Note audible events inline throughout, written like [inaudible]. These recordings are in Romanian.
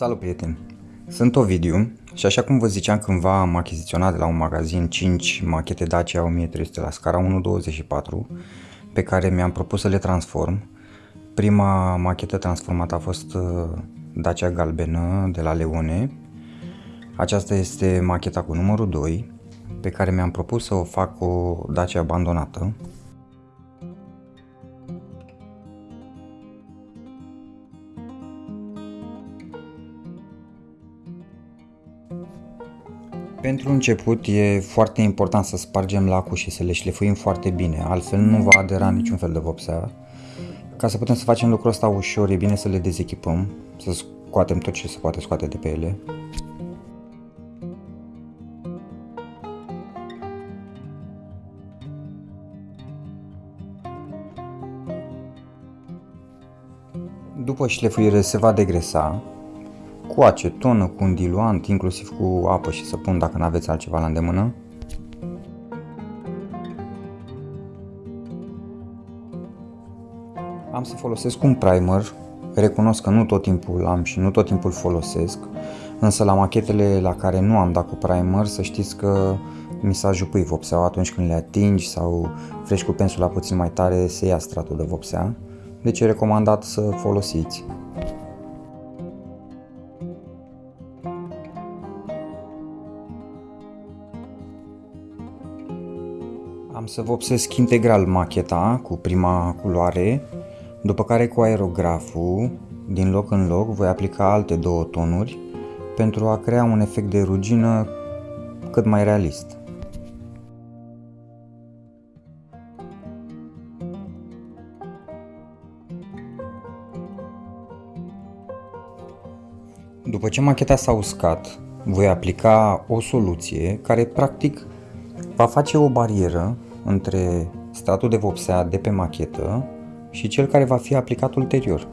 Salut prieteni! Sunt Ovidiu și așa cum vă ziceam cândva am achiziționat de la un magazin 5 machete Dacia 1300 la scara 1.24 pe care mi-am propus să le transform. Prima machetă transformată a fost uh, Dacia galbenă de la Leone. Aceasta este macheta cu numărul 2 pe care mi-am propus să o fac o Dacia abandonată Pentru început e foarte important să spargem lacul și să le șlefuim foarte bine, altfel nu va adera niciun fel de vopsea. Ca să putem să facem lucrul ăsta ușor, e bine să le dezechipăm, să scoatem tot ce se poate scoate de pe ele. După șlefuire se va degresa cu acetonă, cu un diluant, inclusiv cu apă și săpun dacă nu aveți altceva la îndemână. Am să folosesc un primer, recunosc că nu tot timpul am și nu tot timpul folosesc, însă la machetele la care nu am dat cu primer să știți că mi s-a jupui vopseaua atunci când le atingi sau frești cu pensula puțin mai tare se ia stratul de vopsea, deci e recomandat să folosiți. Am să vopsesc integral macheta cu prima culoare, după care cu aerograful, din loc în loc, voi aplica alte două tonuri pentru a crea un efect de rugină cât mai realist. După ce macheta s-a uscat, voi aplica o soluție care practic va face o barieră între stratul de vopsea de pe machetă și cel care va fi aplicat ulterior.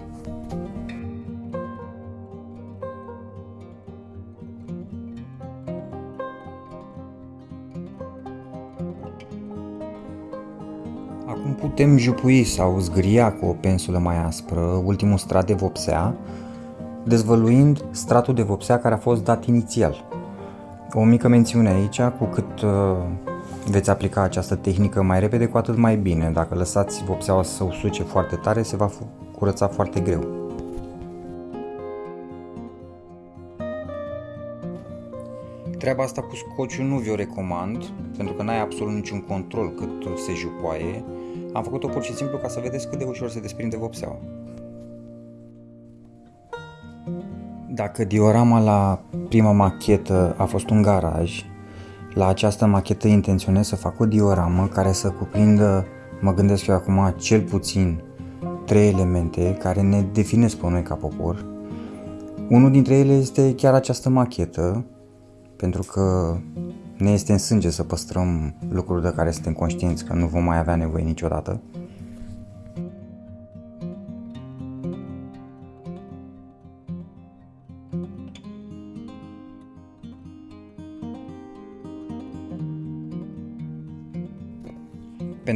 Acum putem jupui sau zgria cu o pensulă mai aspră ultimul strat de vopsea, dezvăluind stratul de vopsea care a fost dat inițial. O mică mențiune aici, cu cât uh, veți aplica această tehnică mai repede, cu atât mai bine. Dacă lăsați vopseaua să usuce foarte tare, se va curăța foarte greu. Treaba asta cu scociul nu vi-o recomand, pentru că n-ai absolut niciun control cât se jupoaie. Am făcut-o pur și simplu ca să vedeți cât de ușor se desprinde vopseaua. Dacă diorama la prima machetă a fost un garaj, la această machetă intenționez să fac o dioramă care să cuprindă, mă gândesc eu acum, cel puțin trei elemente care ne definesc pe noi ca popor. Unul dintre ele este chiar această machetă, pentru că ne este în sânge să păstrăm lucruri de care suntem conștienți că nu vom mai avea nevoie niciodată.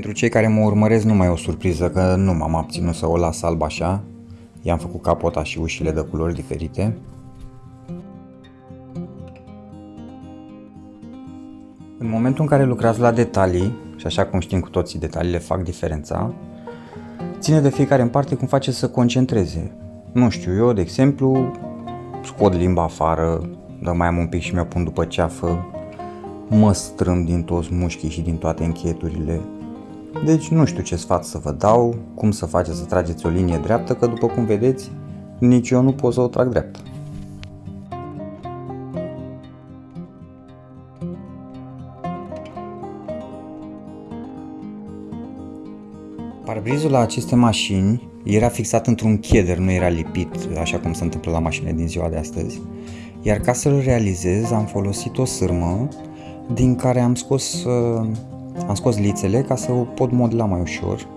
Pentru cei care mă urmăresc nu mai e o surpriză că nu m-am abținut să o las alb așa. I-am făcut capota și ușile de culori diferite. În momentul în care lucrați la detalii, și așa cum știm cu toții detaliile fac diferența, ține de fiecare în parte cum face să concentreze. Nu știu, eu, de exemplu, scot limba afară, dar mai am un pic și mi-o pun după ceafă, mă strâng din toți mușchii și din toate încheieturile, deci nu știu ce sfat să vă dau, cum să faceți să trageți o linie dreaptă, că după cum vedeți, nici eu nu pot să o trag dreaptă. Parbrizul la aceste mașini era fixat într-un cheder, nu era lipit, așa cum se întâmplă la mașinile din ziua de astăzi. Iar ca să-l realizez, am folosit o sârmă din care am scos uh, am scos lițele ca să o pot modela mai ușor.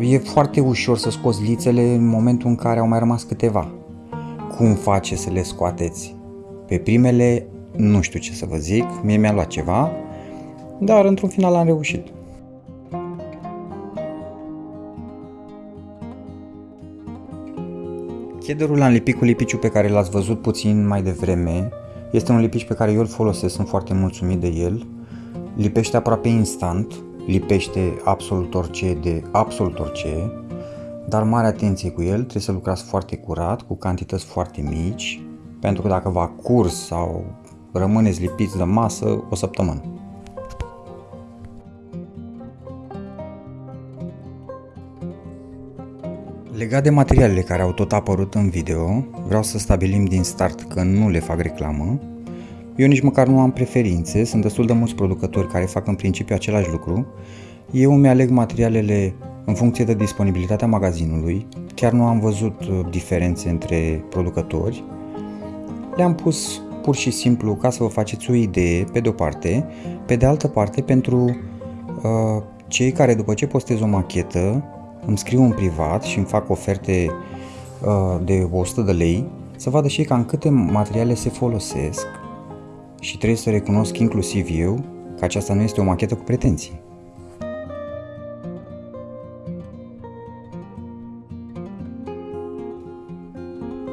Uh, e foarte ușor să scoți lițele în momentul în care au mai rămas câteva. Cum face să le scoateți? Pe primele nu știu ce să vă zic, mie mi-a luat ceva, dar într-un final am reușit. Chederul l-am lipit cu lipiciul pe care l-ați văzut puțin mai devreme. Este un lipici pe care eu îl folosesc, sunt foarte mulțumit de el. Lipește aproape instant, lipește absolut orice de absolut orice, dar mare atenție cu el, trebuie să lucrați foarte curat, cu cantități foarte mici, pentru că dacă va curs sau rămâneți lipiți de masă o săptămână. Legat de materialele care au tot apărut în video, vreau să stabilim din start că nu le fac reclamă. Eu nici măcar nu am preferințe, sunt destul de mulți producători care fac în principiu același lucru. Eu îmi aleg materialele în funcție de disponibilitatea magazinului, chiar nu am văzut uh, diferențe între producători. Le-am pus pur și simplu ca să vă faceți o idee, pe de o parte, pe de altă parte pentru uh, cei care după ce postez o machetă îmi scriu în privat și îmi fac oferte uh, de 100 de lei, să vadă și cam câte materiale se folosesc și trebuie să recunosc inclusiv eu că aceasta nu este o machetă cu pretenții.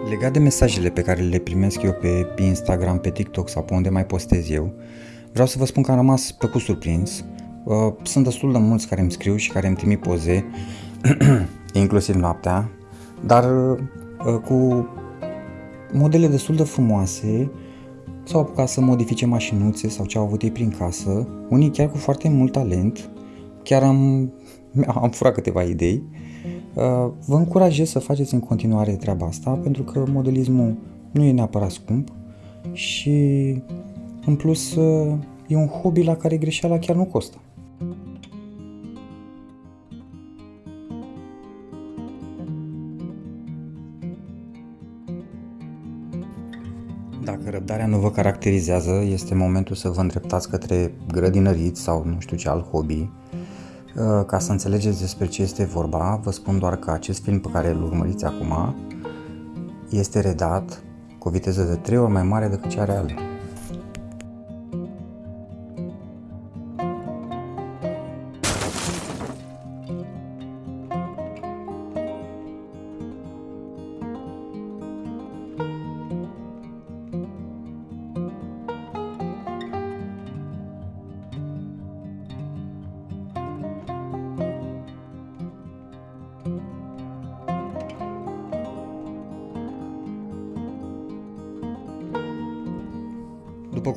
Legat de mesajele pe care le primesc eu pe Instagram, pe TikTok sau pe unde mai postez eu, vreau să vă spun că am rămas plăcut surprins. Uh, sunt destul de mulți care îmi scriu și care îmi trimit poze [clears throat] inclusiv noaptea, dar uh, cu modele destul de frumoase, s-au apucat să modifice mașinuțe sau ce au avut ei prin casă, unii chiar cu foarte mult talent, chiar am, [laughs] am furat câteva idei. Uh, vă încurajez să faceți în continuare treaba asta, pentru că modelismul nu e neapărat scump și în plus uh, e un hobby la care greșeala chiar nu costă. Dacă răbdarea nu vă caracterizează, este momentul să vă îndreptați către grădinărit sau nu știu ce alt hobby. Uh, ca să înțelegeți despre ce este vorba, vă spun doar că acest film pe care îl urmăriți acum este redat cu o viteză de 3 ori mai mare decât cea reală.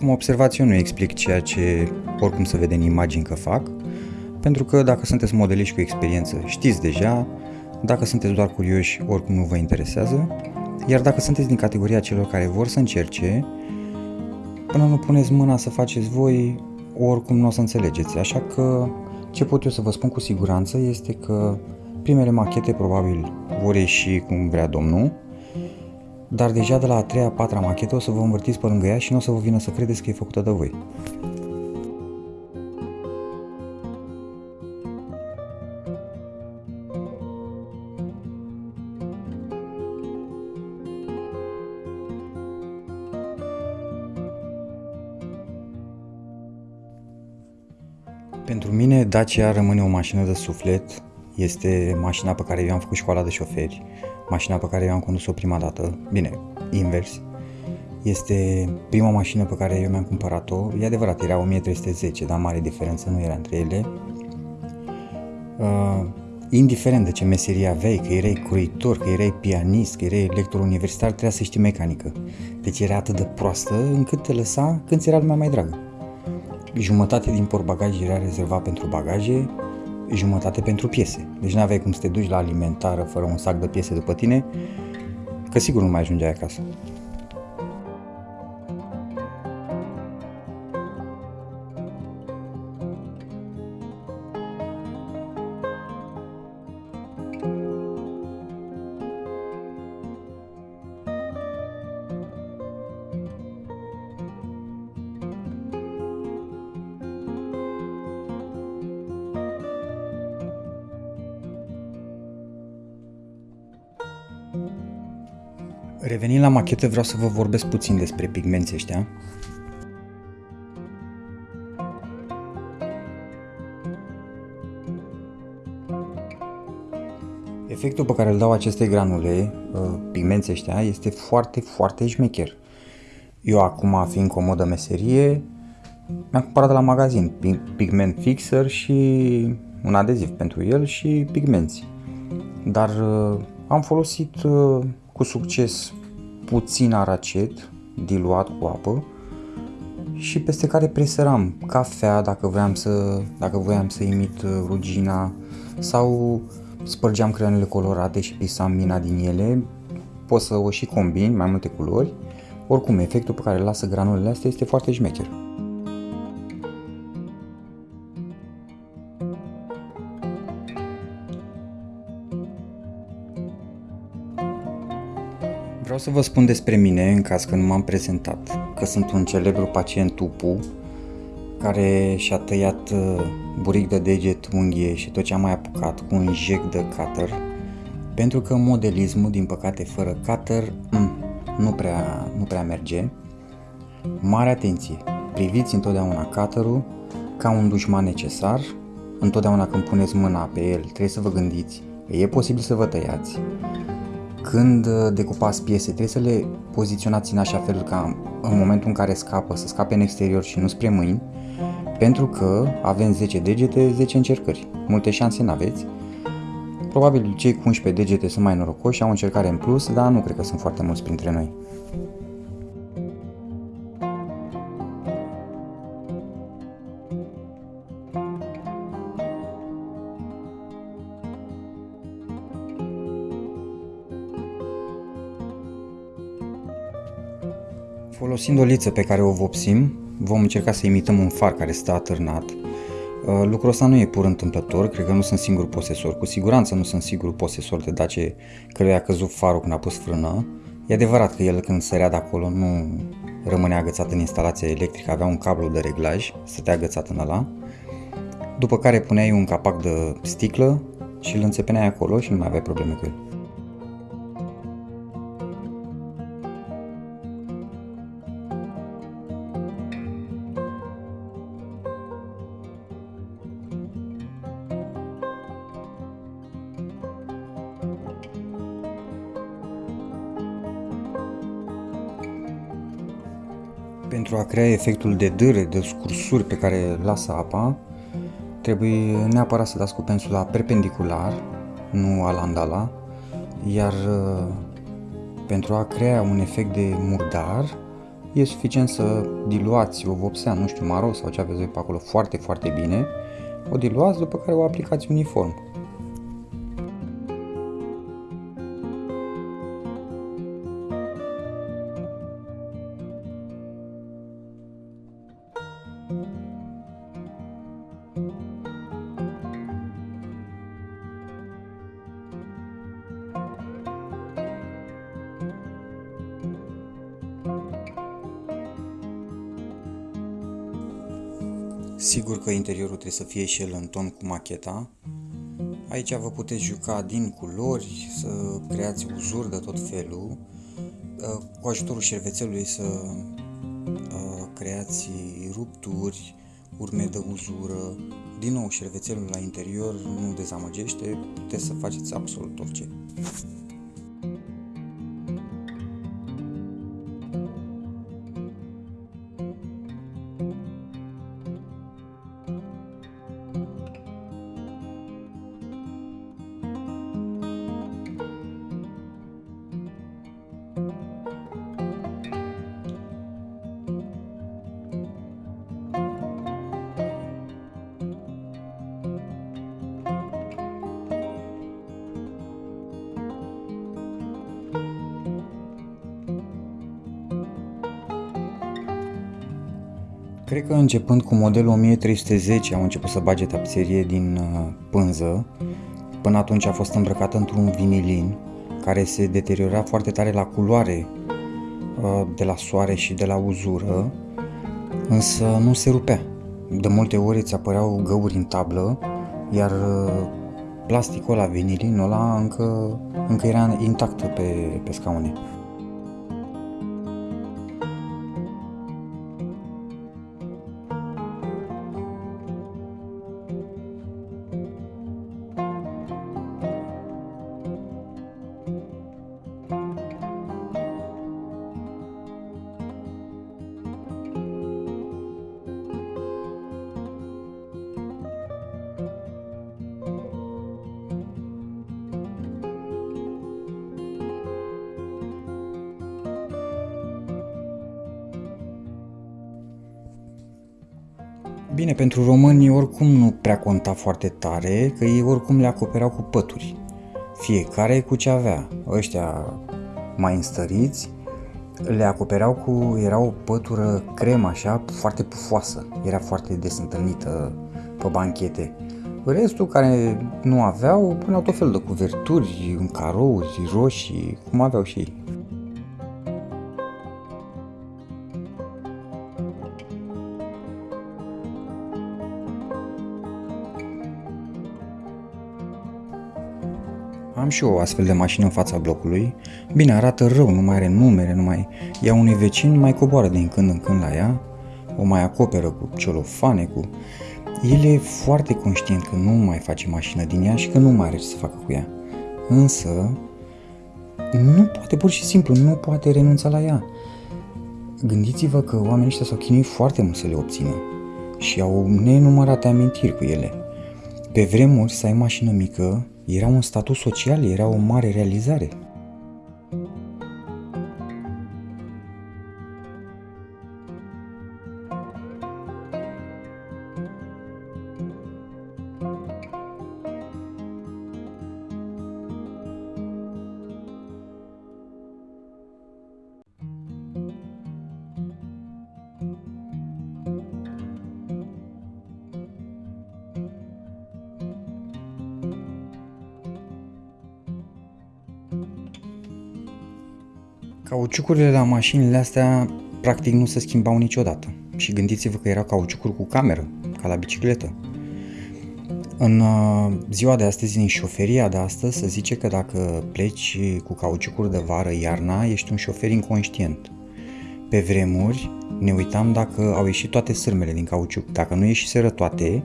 Cum observați, eu nu explic ceea ce oricum se vede în imagini că fac, pentru că dacă sunteți modeliști cu experiență, știți deja, dacă sunteți doar curioși, oricum nu vă interesează, iar dacă sunteți din categoria celor care vor să încerce, până nu puneți mâna să faceți voi, oricum nu o să înțelegeți. Așa că ce pot eu să vă spun cu siguranță este că primele machete probabil vor ieși cum vrea domnul, dar deja de la a treia, a patra machetă o să vă învârtiți pe lângă ea și nu o să vă vină să credeți că e făcută de voi. Pentru mine Dacia rămâne o mașină de suflet, este mașina pe care eu am făcut școala de șoferi, mașina pe care eu am condus-o prima dată, bine, invers, este prima mașină pe care eu mi-am cumpărat-o, e adevărat, era 1310, dar mare diferență nu era între ele. Uh, indiferent de ce meserie aveai, că erai croitor, că erai pianist, că erai lector universitar, trebuia să știi mecanică. Deci era atât de proastă încât te lăsa când ți era lumea mai dragă. Jumătate din portbagaj era rezervat pentru bagaje, jumătate pentru piese. Deci nu aveai cum să te duci la alimentară fără un sac de piese după tine, că sigur nu mai ajungeai acasă. Revenind la machetă, vreau să vă vorbesc puțin despre pigmenții ăștia. Efectul pe care îl dau aceste granule, uh, pigmenți ăștia, este foarte, foarte șmecher. Eu acum, fiind comodă meserie, mi-am cumpărat de la magazin pigment fixer și un adeziv pentru el și pigmenți. Dar uh, am folosit uh, cu succes puțin aracet diluat cu apă și peste care presăram cafea dacă voiam să, dacă voiam să imit rugina sau spărgeam creionele colorate și pisam mina din ele, poți să o și combini, mai multe culori. Oricum, efectul pe care îl lasă granulele astea este foarte șmecher. Vreau să vă spun despre mine, în caz că nu m-am prezentat, că sunt un celebru pacient UPU, care și-a tăiat uh, buric de deget, unghie și tot ce a mai apucat cu un jec de cutter, pentru că modelismul, din păcate, fără cutter, mm, nu prea, nu prea merge. Mare atenție! Priviți întotdeauna cutterul ca un dușman necesar. Întotdeauna când puneți mâna pe el, trebuie să vă gândiți că e posibil să vă tăiați. Când uh, decupați piese, trebuie să le poziționați în așa fel ca în momentul în care scapă, să scape în exterior și nu spre mâini, pentru că avem 10 degete, 10 încercări. Multe șanse n-aveți. Probabil cei cu 11 degete sunt mai norocoși și au o încercare în plus, dar nu cred că sunt foarte mulți printre noi. Folosind o liță pe care o vopsim, vom încerca să imităm un far care stă atârnat. Uh, lucrul ăsta nu e pur întâmplător, cred că nu sunt singur posesor, cu siguranță nu sunt singur posesor de Dace căruia a căzut farul când a pus frână. E adevărat că el când sărea de acolo nu rămânea agățat în instalația electrică, avea un cablu de reglaj, stătea agățat în ăla, după care puneai un capac de sticlă și îl înțepeneai acolo și nu mai aveai probleme cu el. Pentru a crea efectul de dâre, de scursuri pe care lasă apa, trebuie neapărat să dați cu pensula perpendicular, nu alandala, iar uh, pentru a crea un efect de murdar, e suficient să diluați o vopsea, nu știu, maro sau ce aveți voi pe acolo foarte, foarte bine, o diluați, după care o aplicați uniform. Sigur că interiorul trebuie să fie și el în ton cu macheta. Aici vă puteți juca din culori, să creați uzuri de tot felul, uh, cu ajutorul șervețelului să uh, creați rupturi, urme de uzură. Din nou, șervețelul la interior nu dezamăgește, puteți să faceți absolut orice. Cred că începând cu modelul 1310 au început să bage tapiserie din uh, pânză. Până atunci a fost îmbrăcată într-un vinilin care se deteriora foarte tare la culoare uh, de la soare și de la uzură, însă nu se rupea. De multe ori îți apăreau găuri în tablă, iar uh, plasticul ăla, vinilinul ăla, încă, încă era intact pe, pe scaune. Bine, pentru români oricum nu prea conta foarte tare, că ei oricum le acopereau cu pături. Fiecare cu ce avea. Ăștia mai înstăriți le acopereau cu, era o pătură cremă așa, foarte pufoasă, era foarte des întâlnită pe banchete. Restul care nu aveau, puneau tot felul de cuverturi, carouri, roșii, cum aveau și ei. Am și eu o astfel de mașină în fața blocului. Bine, arată rău, nu mai are numere, nu mai... Ea unui vecin mai coboară din când în când la ea, o mai acoperă cu celofane, cu... El e foarte conștient că nu mai face mașină din ea și că nu mai are ce să facă cu ea. Însă, nu poate, pur și simplu, nu poate renunța la ea. Gândiți-vă că oamenii ăștia s-au chinuit foarte mult să le obțină și au nenumărate amintiri cu ele. Pe vremuri, să ai mașină mică era un statut social, era o mare realizare. Cauciucurile la mașinile astea practic nu se schimbau niciodată. Și gândiți-vă că erau cauciucuri cu cameră, ca la bicicletă. În uh, ziua de astăzi, în șoferia de astăzi, se zice că dacă pleci cu cauciucuri de vară iarna, ești un șofer inconștient. Pe vremuri ne uitam dacă au ieșit toate sârmele din cauciuc. Dacă nu ieșiseră toate,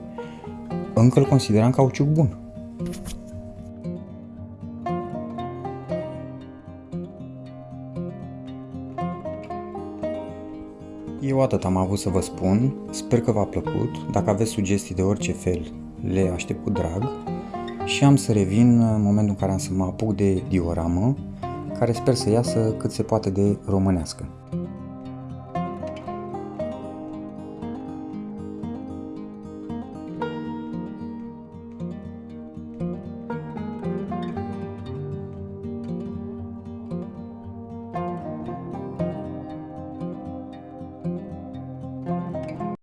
încă îl consideram cauciuc bun. Eu atât am avut să vă spun, sper că v-a plăcut, dacă aveți sugestii de orice fel, le aștept cu drag. Și am să revin în momentul în care am să mă apuc de dioramă, care sper să iasă cât se poate de românească.